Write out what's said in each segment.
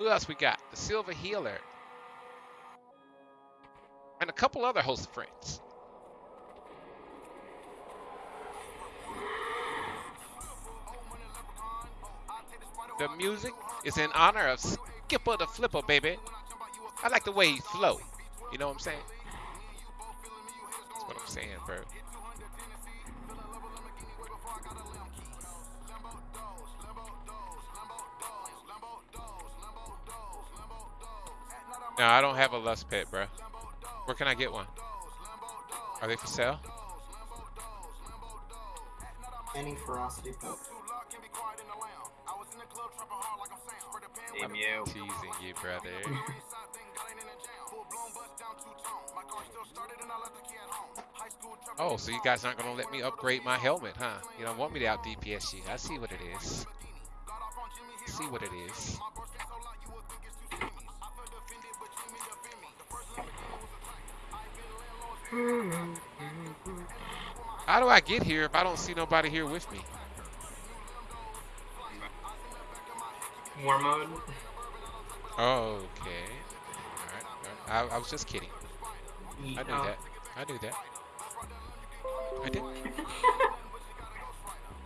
Who else we got? The Silver Healer. And a couple other host friends. The music is in honor of Skipper the Flipper, baby. I like the way he flow. You know what I'm saying? That's what I'm saying, bro. No, I don't have a lust pet, bro. Where can I get one? Are they for sale? Any ferocity pet. Damn you. Teasing you, brother. oh, so you guys aren't gonna let me upgrade my helmet, huh? You don't want me to out DPS you. I see what it is. see what it is. How do I get here if I don't see nobody here with me? War mode. Okay. Alright. I, I was just kidding. I knew Oh. that. I knew that. I did.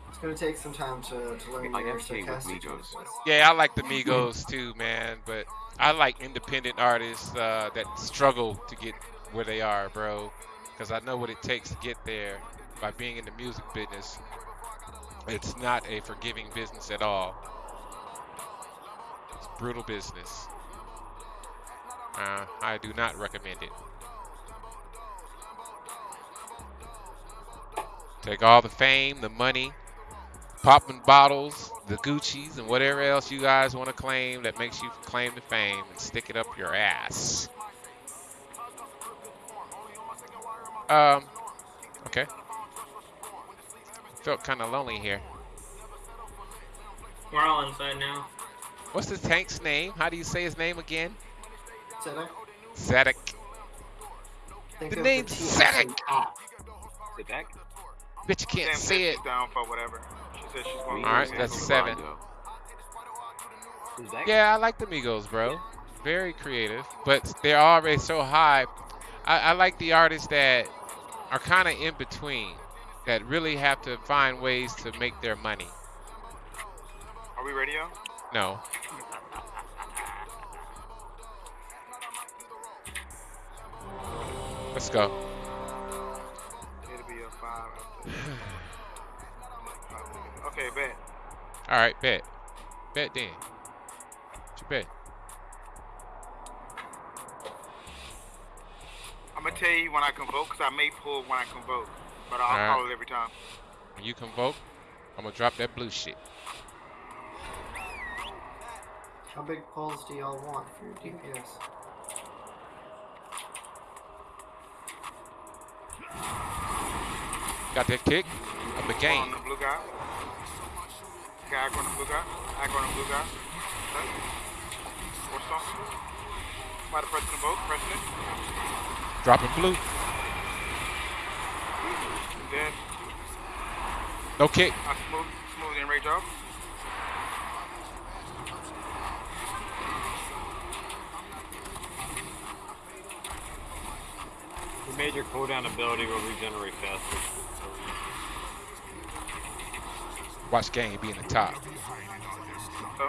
It's gonna take some time to, to learn I your am king sarcastic Migos. Yeah, I like the Migos too, man. But I like independent artists uh, that struggle to get where they are, bro. Because I know what it takes to get there by being in the music business. It's not a forgiving business at all. It's brutal business. Uh, I do not recommend it. Take all the fame, the money, popping bottles, the Gucci's, and whatever else you guys want to claim that makes you claim the fame and stick it up your ass. Um, okay. Felt kind of lonely here. We're all inside now. What's the tank's name? How do you say his name again? Zedek, Zadok. think The of name's T as Zedek. an app. Sit back. Bet you can't Sam say it. down for whatever. She said she's going All right, that's seven. Yeah, I like the Migos, bro. Very creative, but they're already so high. I, I like the artists that are kind of in between, that really have to find ways to make their money. Are we ready. No. Let's go. It'll be a five. okay, bet. All right, bet. Bet then. What you bet? I'm gonna tell you when I convoke, cause I may pull when I convoke, but I'll Alright. call it every time. When you convoke, I'm gonna drop that blue shit. How big pulls do y'all want for your DPS? Got that kick of the On game. the blue guy. Okay, I go on the blue guy. I go on the blue guy. Okay. Force on. By the press convoke, pressing it. Dropping blue. No kick. I smooth, smooth and rage off. The major cooldown ability will regenerate faster. Watch game be in the top. So.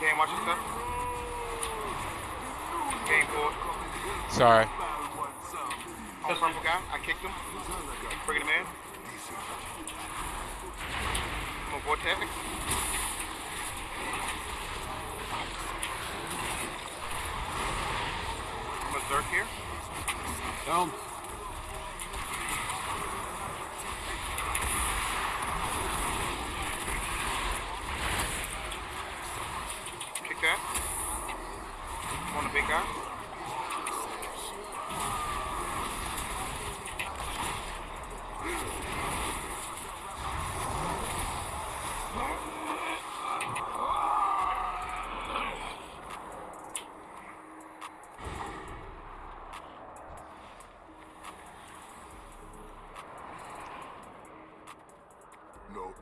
Game, watch your stuff. Game forward. Sorry. On the purple guy, I kicked him. Bringing him in. I'm on vortex. I'm a Zerk here. Boom.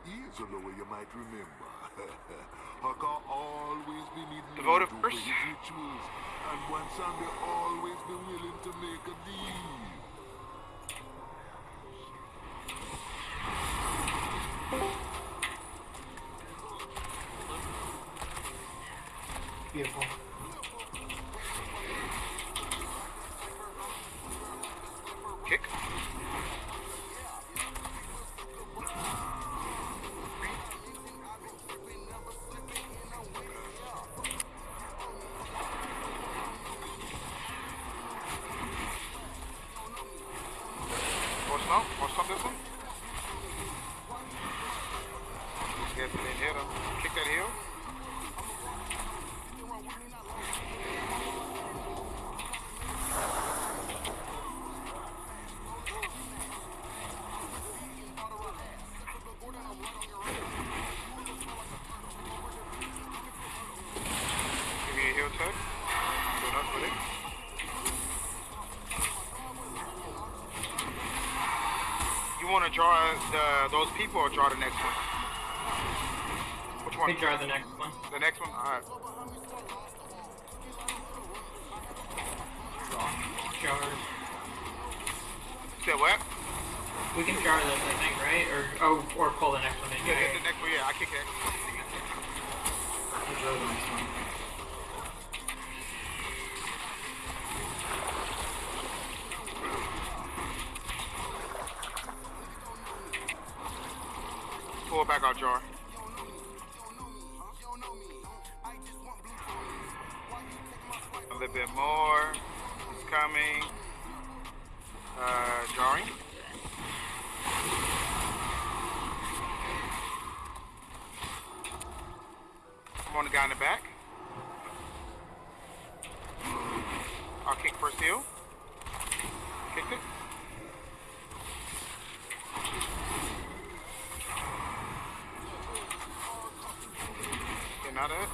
Here's you might remember. Hakkar always been needing The vote to of do first. rituals, and one Sunday always be willing to make a deal. Stomp, or this one. It didn't hit him. Kick that heel. Give me a heel tug. Do enough with it. You want to draw the uh, those people or draw the next one? Which one? We draw the next one. The next one? Alright. Jar. Say what? We can jar this, I think, right? Or oh, or pull the next one in. Yeah, right? the, next one, yeah, I kick that. I'll draw the next one. Pull it back out jar. A little bit more. It's coming. Uh, jarring. I'm on the guy in the back. I'll kick heel. Kicked it. Getting out of it.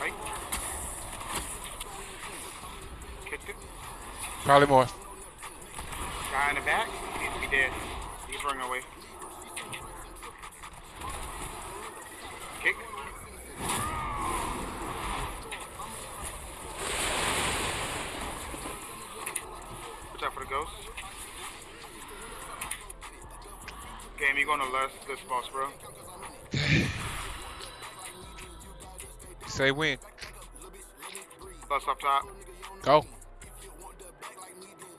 Right. Kicked it. Probably more. Guy in the back. He needs to be dead. He's running away. Kick. Watch out for the ghost. Game, you gonna lose this boss, bro. Say when. Lust up top. Go.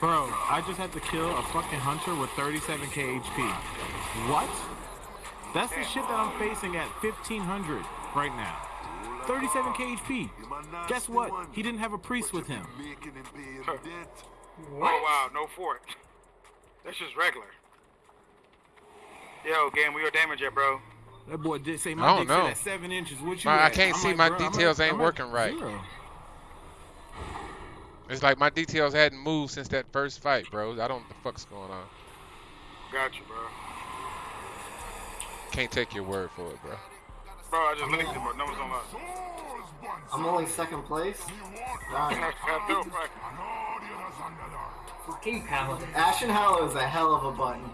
Bro, I just had to kill a fucking hunter with 37k HP. What? That's the shit that I'm facing at 1500 right now. 37k HP. Guess what? He didn't have a priest with him. Making him pay his debt. Oh wow, no fort. That's just regular. Yo, game, we your damage yet, bro? That boy did say I my don't dick know. at seven inches. What you My- I at? can't I'm see like, my bro, I'm details ain't I'm working right. zero. It's like my details hadn't moved since that first fight, bro. I don't know what the fuck's going on. Got you, bro. Can't take your word for it, bro. Bro, I just looked at the numbers on us. I'm only second place. Darn. I know, right? Fucking paladin. Ashen Hallow is a hell of a button.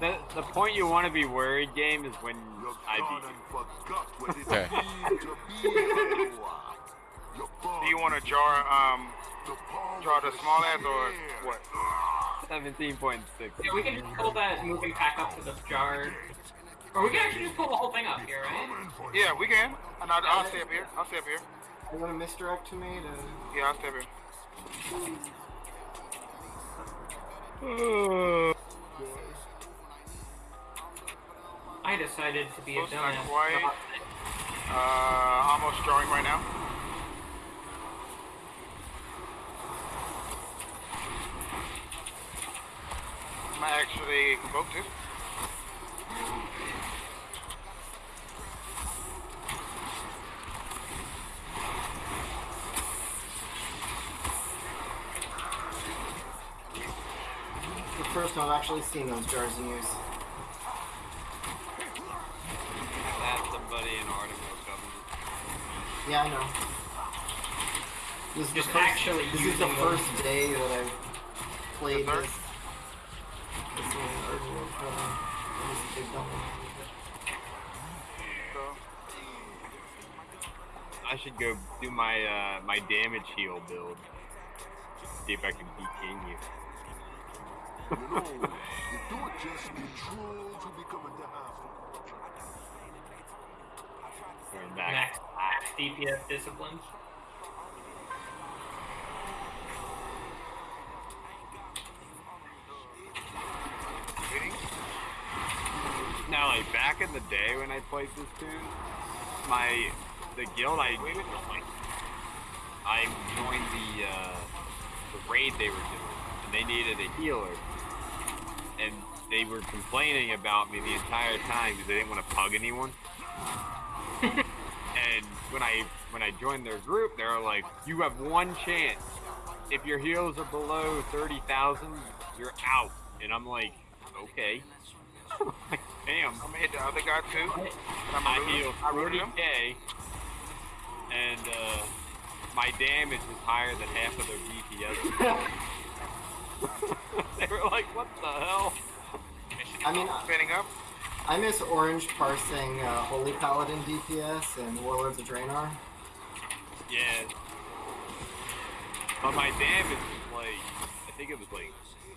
The, the point you want to be worried game is when I beat you. Okay. Do you want to jar um jar the small ass or what? 17.6. Yeah, we can just pull that moving pack up to the jar. Or we can actually just pull the whole thing up here, right? Yeah, we can. And I'll, I'll stay up here. I'll stay up here. Are you gonna misdirect to me to? Yeah, I'll stay up here. I decided to be a Looks dumbass. Uh, almost drawing right now. Actually convoke this. The first time I've actually seen those jars in use. That's somebody in Article government. Yeah, I know. This is the first, actually this is the first day that I've played this. This one, Argent, uh, this is big double. So, I should go do my uh, my damage heal build. See if I can beat King you. You know, you do it just be true to become a dime. We're back. Max, max DPS disciplines. Now, like back in the day when I played this tune, my the guild I I joined the uh, the raid they were doing, and they needed a healer, and they were complaining about me the entire time because they didn't want to pug anyone. and when I when I joined their group, they were like, "You have one chance. If your heals are below thirty thousand, you're out." And I'm like, "Okay." Like, Damn. I'm gonna hit the other guy too. I'm I gonna heal I rooted him. 40k, and uh, my damage is higher than half of their DPS. they were like, "What the hell?" I mean, Spinning up. I miss Orange parsing uh, Holy Paladin DPS and Warlords of Draenor. Yeah. But my damage was like, I think it was like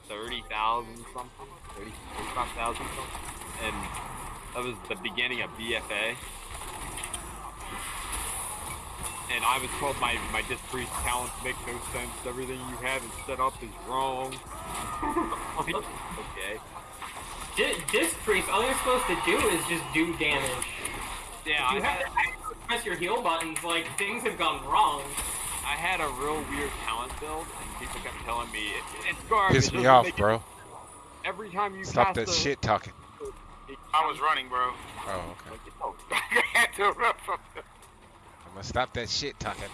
30,000 something, 30, 35,000 something. And that was the beginning of BFA. And I was told my, my Disc Priest talents make no sense. Everything you have is set up is wrong. Okay. Di- Disc Priest, all you're supposed to do is just do damage. Yeah, You I have had, to press your heal buttons, like, things have gone wrong. I had a real weird talent build, and people kept telling me, it, it's garbage. Piss it me doesn't off, make bro. Every time you Stop that the, shit talking. I was running, bro. Oh, okay. I had to run from him. I'm gonna stop that shit talking.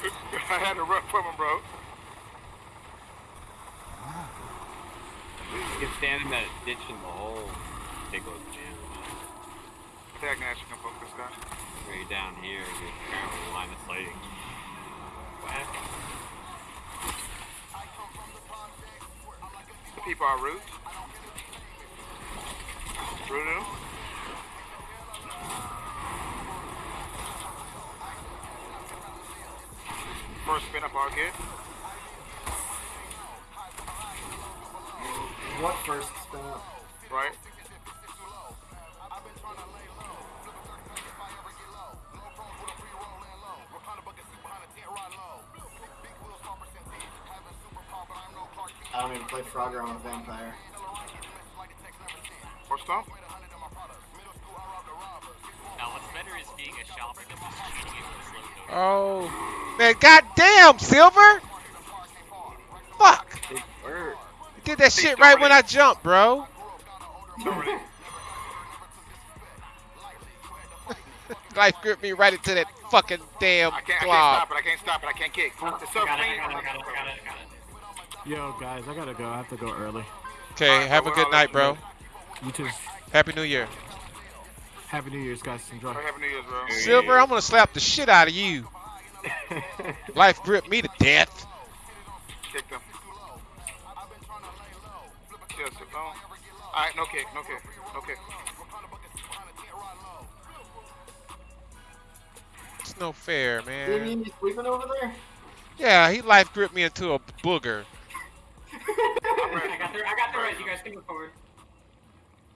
I had to run from him, bro. You can stand in that ditch in the hole. Take a jam. I think I can actually convoke this guy. Right down here, there's apparently line of sighting. The people are rude. Rude. First spin up our kid. What first spin up? Right? I don't even play Frogger on a vampire. Or stomp. What's better is being a shopper than just cheating into the slow code. Oh, man, goddamn, Silver! Fuck! You did that shit right when I jumped, bro. Life gripped me right into that fucking damn I can't, I can't blob. stop it. I can't stop it. I can't kick. Oh, It's so got it, I clean. Yo, guys, I gotta go. I have to go early. Okay, Alright, have a good night, bro. You too. Happy New Year. Happy New Year's, guys. Enjoy. Happy New Year's, bro. Silver, I'm gonna slap the shit out of you. Life gripped me to death. Kick them. Yes, no. Alright, no kick, no kick, no kick. It's no fair, You man. mean you sleeping over there? Yeah, he life gripped me into a booger. I got the I got the res. You guys can move forward.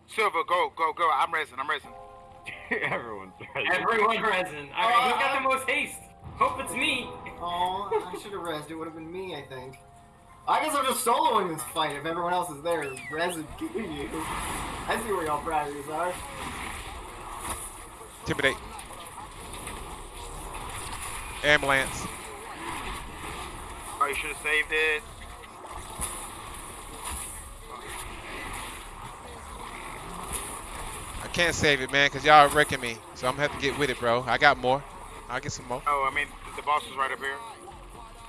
Silver, go, go, go. I'm resin, I'm resin. Everyone's ready. Everyone resin. All right, who's got the uh, most haste? Hope it's me. Oh, I should have rezzed. It would have been me, I think. I guess I'm just soloing this fight if everyone else is there. Rez and killing you. I see where y'all priorities are. Intimidate. Ambulance. Oh, you should have saved it. Can't save it, man, because y'all are wrecking me. So I'm going to have to get with it, bro. I got more. I'll get some more. Oh, I mean, the boss is right up here.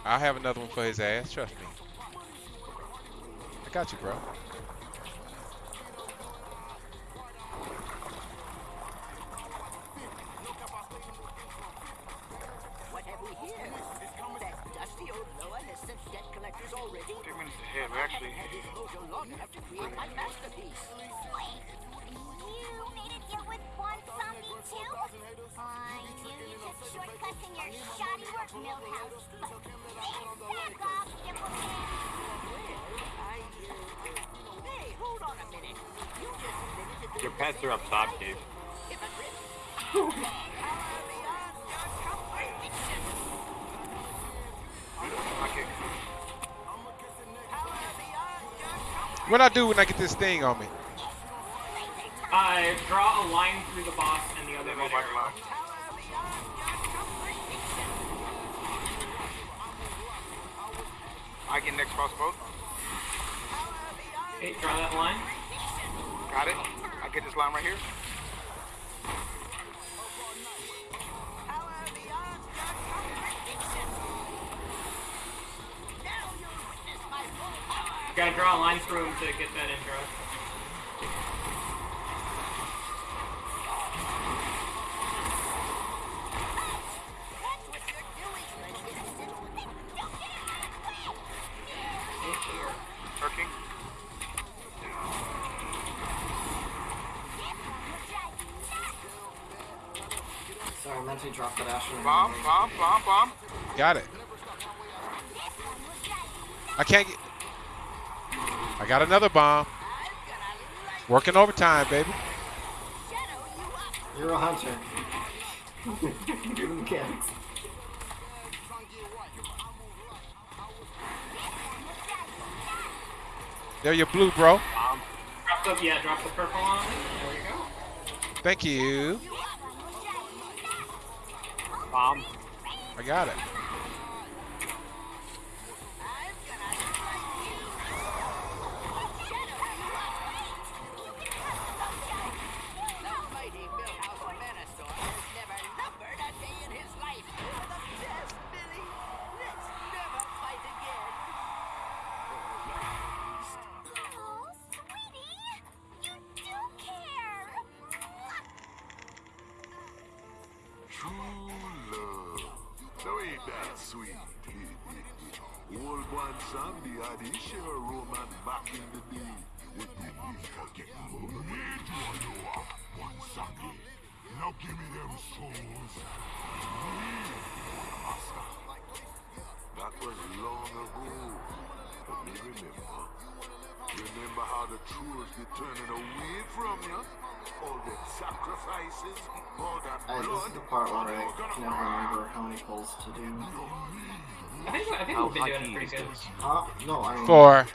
I'll have another one for his ass. Trust me. I got you, bro. Work, Millhouse. But back off, Dimpleman. I, hey, hold on a minute. You just admitted Your pets are up top, Dave. Okay. What I do when I get this thing on me? Uh, draw a line through the boss and the other Move red back arrow. line. I get next boat. Okay, draw that line. Got it. I get this line right here. You gotta draw a line through him to get that intro. Sorry, I meant drop that Asher. Bomb, bomb, bomb, bomb. Got it. I can't get. I got another bomb. Working overtime, baby. You're a hunter. Do the mechanics. There your blue, bro. Drop the yeah, drop the purple on. There we go. Thank you. Bomb. I got it. mighty Millhouse Manastorm has never numbered a day in his life. You're the best, Billy. Let's never fight again. Oh, sweetie, you got it. True love. Now ain't that sweet? Old one Sandy had his share of romance back in the day. One Sandy. Now give me them souls. That was long ago. But me remember. Remember how the trolls get turning away from you? All the sacrifices, Uh, this is the part where I can never remember how many pulls to do. I think I think we've been doing it pretty good. this? Huh? No, I mean, Four.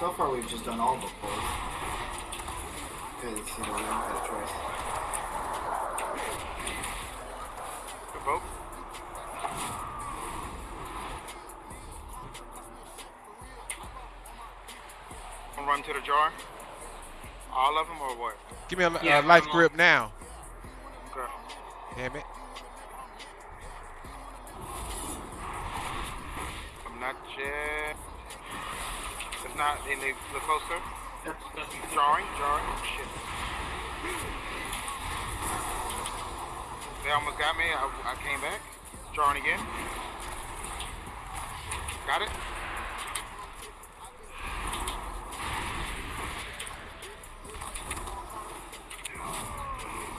so far we've just done all the pulls. Because, you know, we haven't had a choice. Good boat. Gonna run to the jar. All of them or what? Give me a, Yeah, a life I'm grip now. Okay. Damn it. I'm not yet. If not, then they look closer. Drawing, drawing. Jarring, jarring. Shit. They almost got me. I, I came back. Drawing again. Got it.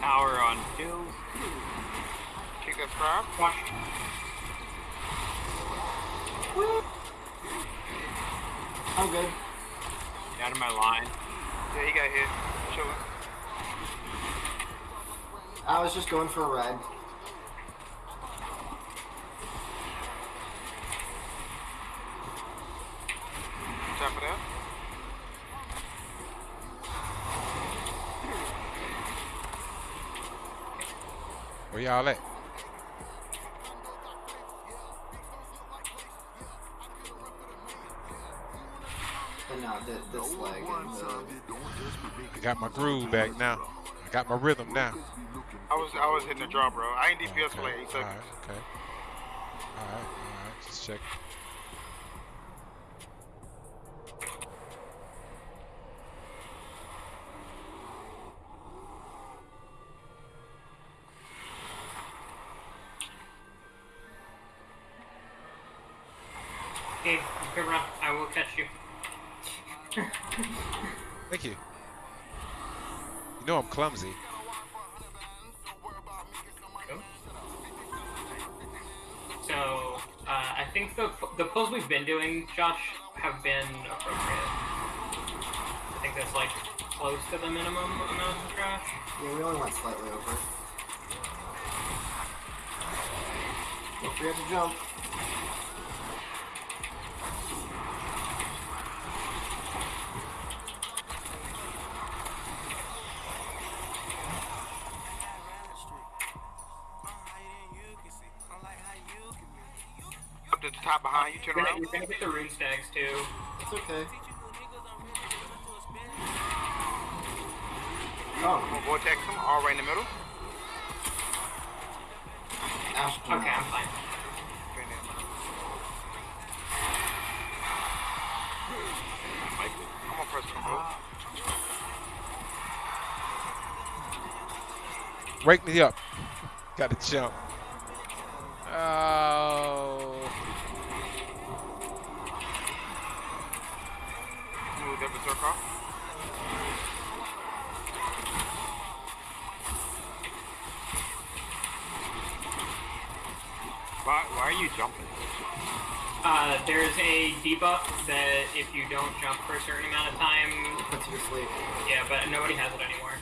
Power on kills. Kick that scribe. Watch. I'm good. Out of my line. Yeah, he got hit. Chilling. I was just going for a red. Top of that. Where y'all at? Th- this leg and the... I got my groove back now. I got my rhythm now. I was I was hitting the draw, bro. I ain't DPS for like eight seconds. right, okay. All right, all right. Just check. You know clumsy. So, uh, I think the the pulls we've been doing, Josh, have been appropriate. I think that's like close to the minimum amount of trash. Yeah, we only went slightly over. Don't forget to jump. Behind you. Turn You're gonna, around. you're gonna get the rune stags too. It's okay. Oh, We'll vortex them all right in the middle. Ash Okay, I'm fine. I'm gonna press control. Wake me up. Got to jump. Oh. Move the berserker. Why, why are you jumping? Uh, there's a debuff that if you don't jump for a certain amount of time, puts you to sleep. yeah, but nobody has it anymore.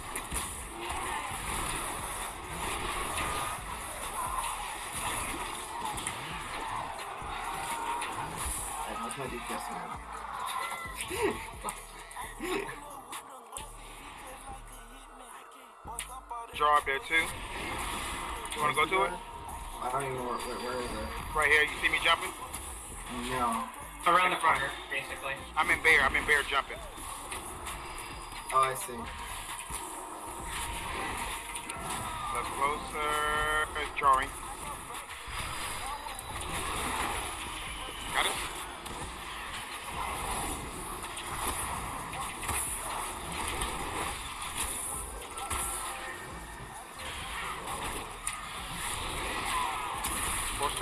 Alright, how's my DPS now? Draw up there too. You wanna go to it? I don't even know where, where, where is it. Right here. You see me jumping? No. Around the corner, basically. I'm in bear. I'm in bear jumping. Oh, I see. That's closer. Drawing.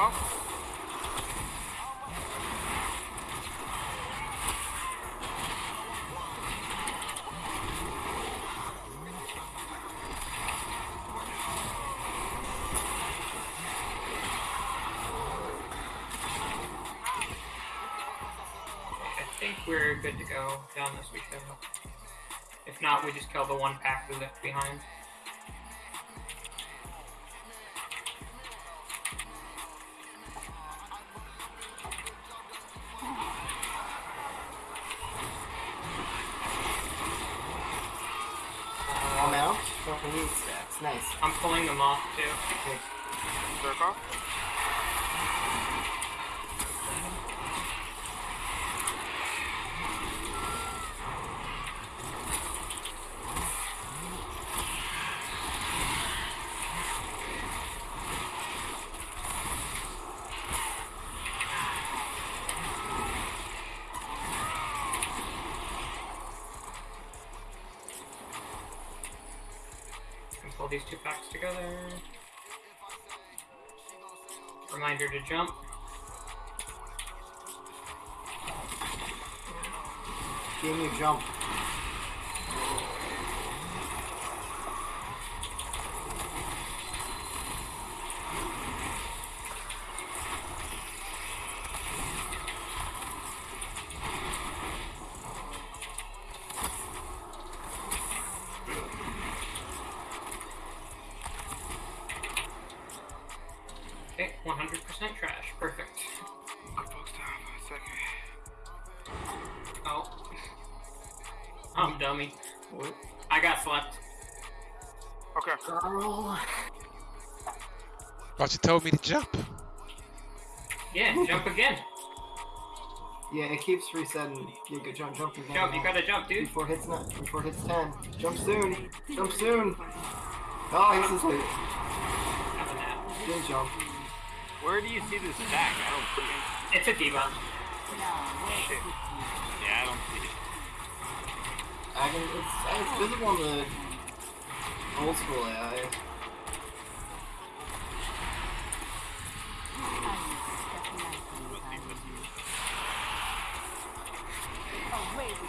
I think we're good to go down this weekend. If not, we just kill the one pack we left behind. Too. these two packs together. Reminder to jump. Give me jump? Thought you told me to jump. Yeah, jump again. Yeah, it keeps resetting. You could jump, jump again. Jump, you gotta jump, dude. Before it hits not, before it hits ten. Jump soon. Jump soon. Oh, he's asleep. Have a nap. Good jump. Where do you see this stack? I don't see it. It's a debuff. Shit. Yeah, I don't see it. I can, it's, it's visible on the old school AI.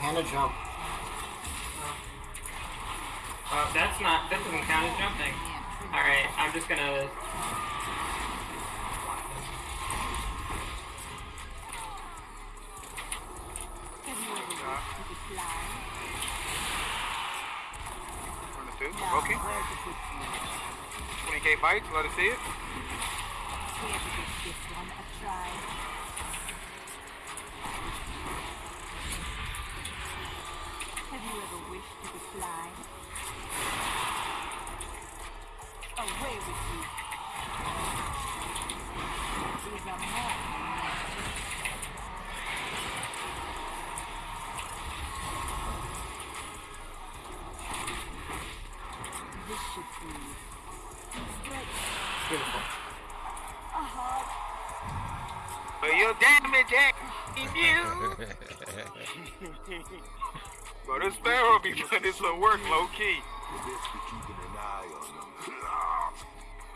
Hannah jump. Uh, that's not, that doesn't count as jumping. Alright, I'm just gonna... Okay. 20k bites, let us see it. Have you ever wished you could fly? Away with you. These are more. This should be stretch Beautiful. a heart. But your damage you. but the sparrow be putting some work low key. The best be keeping an eye on them.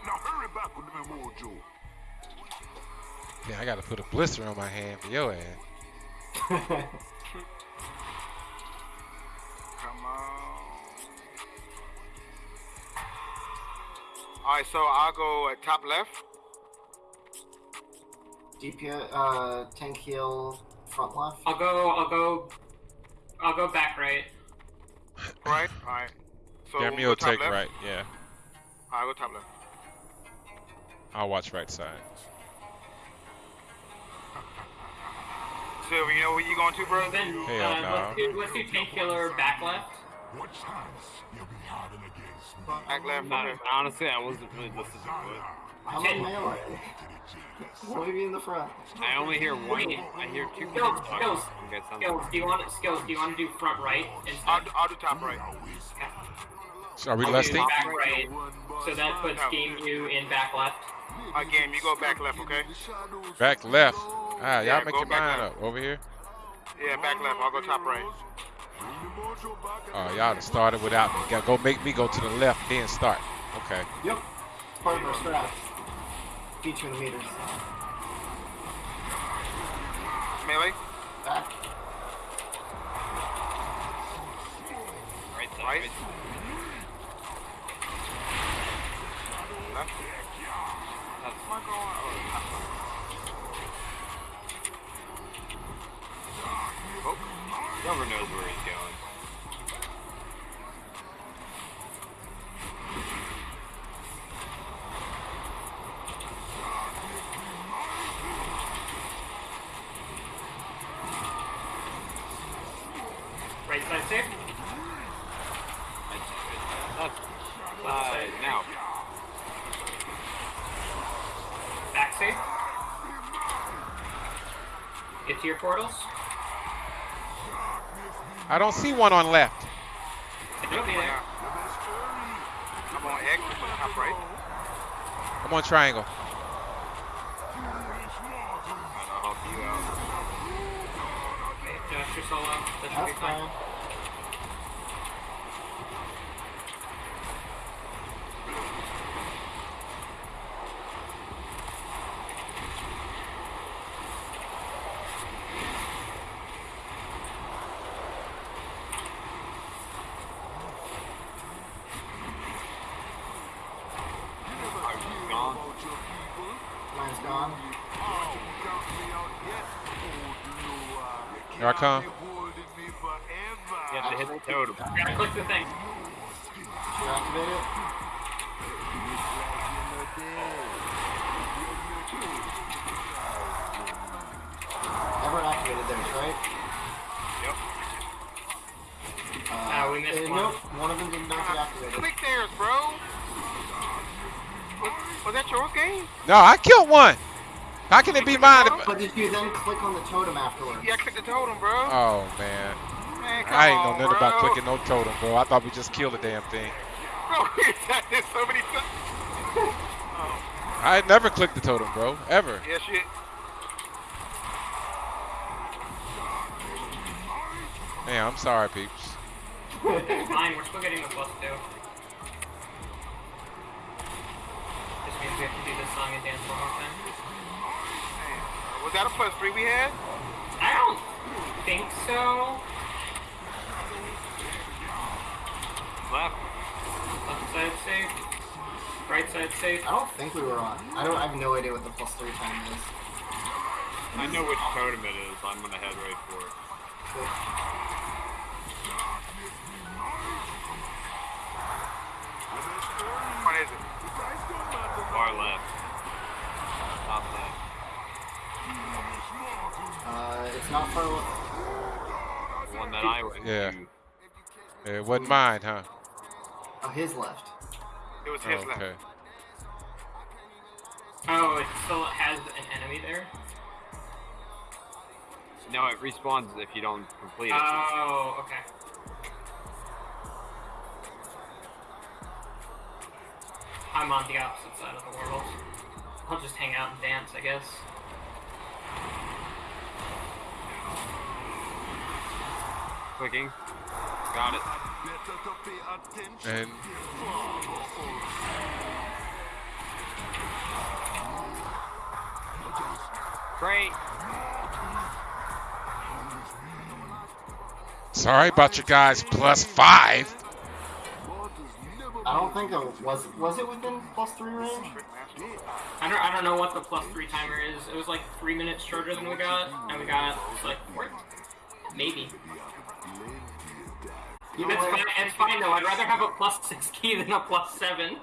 Now hurry back with them mojo. Yeah, I gotta put a blister on my hand for your ass. Come on. Alright, so I'll go at top left. DPS, uh, tank heal, front left. I'll go, I'll go... I'll go back right. Right? Alright. So Jeremy we'll will take left. right, yeah. I'll go top left. I'll watch right side. So, you know where you going to, bro? Then, Hell uh, no. let's, do, let's do tank killer back left. What chance you'll be having against me? Back left. Honestly, I wasn't really listening to it. I'm Ten- a melee. Let me be in the front. I only hear one. I hear two Skills, people skills, talking. Okay, sounds skills. Do you want skills? Do you want to do front right instead? I'll, do- I'll do top right. So are we I'll do back right. So that puts game you in back left. Again, you go back left, okay? Back left. Ah, y'all make go your back mind left. up. Over here? Yeah, back left. I'll go top right. Oh, y'all started without me. Gotta go make me go to the left, then start. Okay. Yep. Part of our strat. Beat you in the meters. Melee. Back. Right side. Right. Right. Left. That's my goal. Oh. Whoever knows where he's going. Right side safe. Left. Side. Now. Back safe. Get to your portals. I don't see one on left. It'll be there. I'm on X, top right. I'm on triangle. I'll help you out. Josh, you're solo. That should be fine. fine. Mine's gone. Here I. You have to hit the totem. Gotta click the thing. Deactivate. Everyone activated theirs, right? Yep. Uh, Ah, we missed uh, one. Nope, one of them did not get activated. Click theirs, bro. Was, was that your game? No, I killed one. How can it be mine? if- But did you then click on the totem afterwards? Yeah, click the totem, bro. Oh man, Man, come I ain't on, know nothing about clicking no totem, bro. I thought we just killed the damn thing. Bro, we done this so many times. I never clicked the totem, bro, ever. Yeah, shit. Man, I'm sorry, peeps. It's fine, we're still getting the plus two. Just means we have to do this song and dance one more time. Was that a plus three we had? I don't think so. Left. Left side safe. Right side safe. I don't think we were on. I don't. I have no idea what the plus three time is. I know which totem it is. I'm gonna head right for it. Which one is it? Far left. Top left. Uh, it's not far. The one that I went Yeah. to. It wasn't mine, huh? Oh, his left. It was his oh, left. Okay. Oh, it still has an enemy there? No, it respawns if you don't complete it. Oh, okay. I'm on the opposite side of the world. I'll just hang out and dance, I guess. Clicking. Got it. And Great. sorry about you guys plus five. I don't think it was. Was it within plus three range? I don't, I don't know what the plus three timer is. It was like three minutes shorter than we got, and we got like four. Maybe. It's fine, it's fine though. I'd rather have a plus six key than a plus seven.